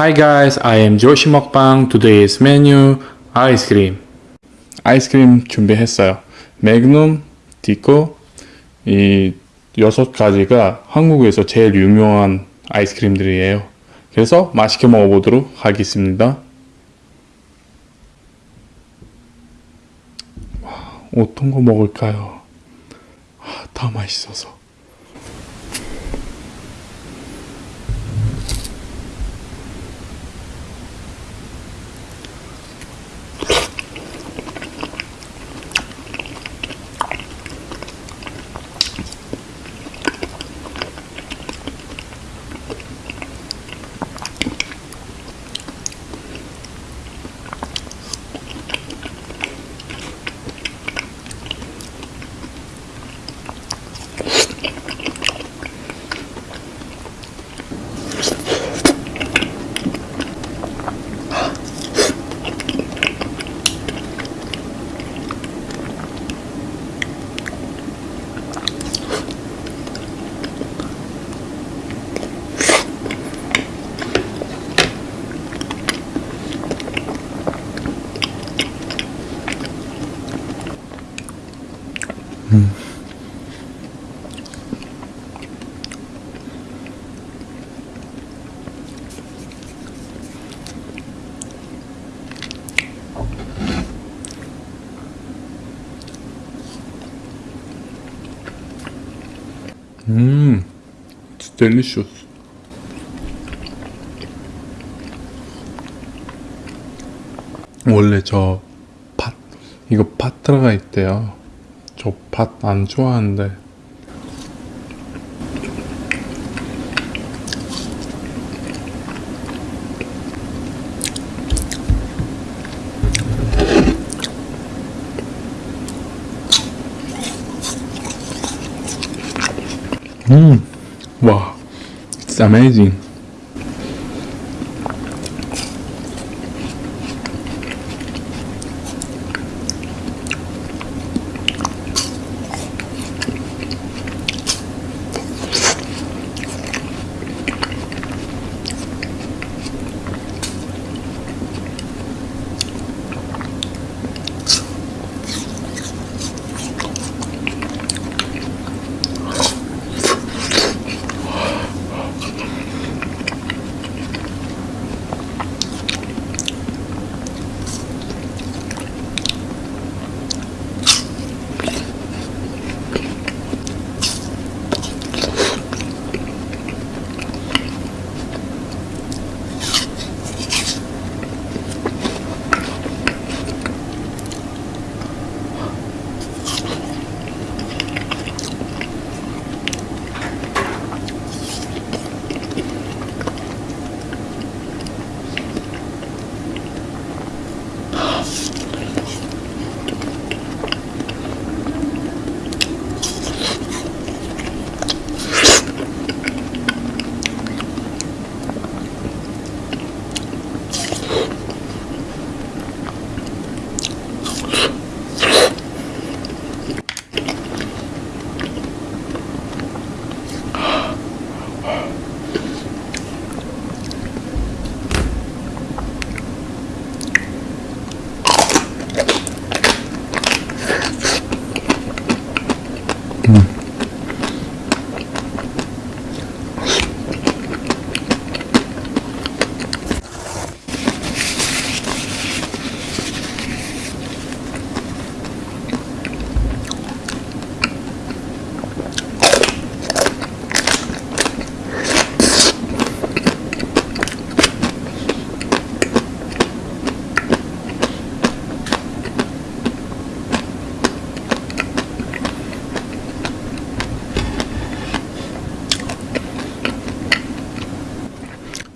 Hi guys, I am Joshi Mukbang. Today's menu 아이스크림. 아이스크림 준비했어요. 매그넘, 디코 이 여섯 가지가 한국에서 제일 유명한 아이스크림들이에요. 그래서 맛있게 먹어보도록 하겠습니다. 와, 어떤 거 먹을까요? 아, 다 맛있어서. 음, it's delicious. 원래 저 팥, 이거 팥 들어가 있대요. 저 팥 안 좋아하는데. 음, 와, it's amazing.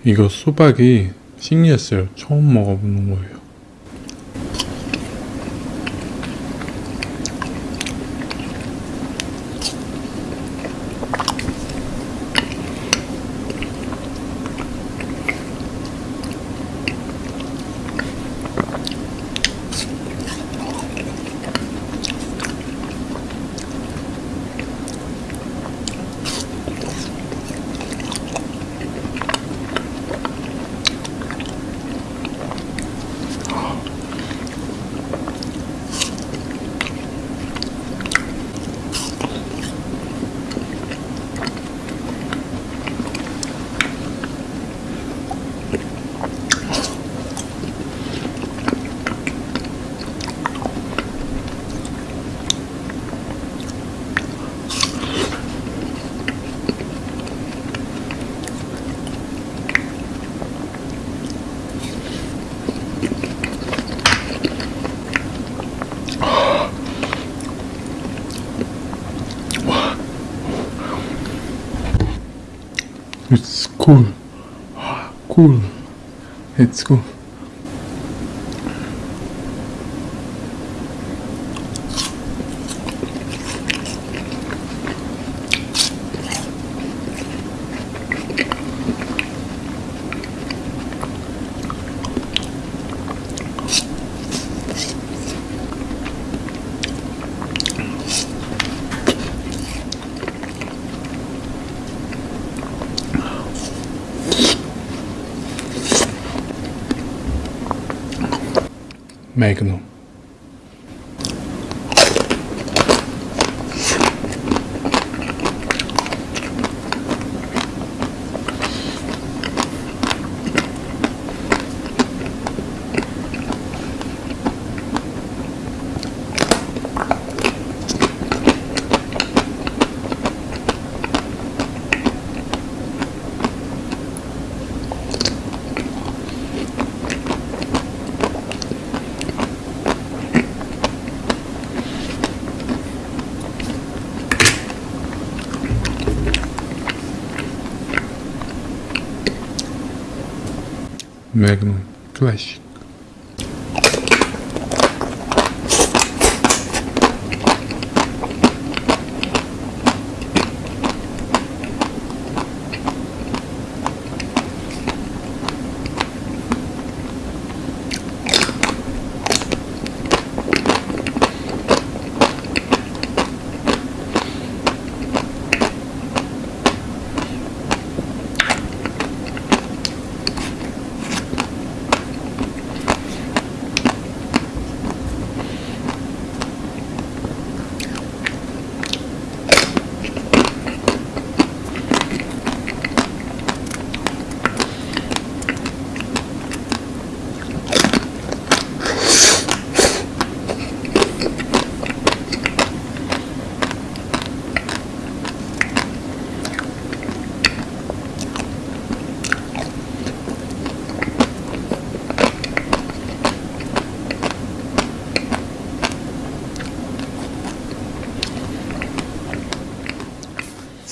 이거 수박이 신기했어요. 처음 먹어보는 거예요. Cool. Ah, cool. It's cool. mee kan doen. Magnum Clash.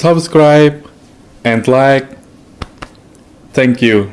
Subscribe and like. Thank you.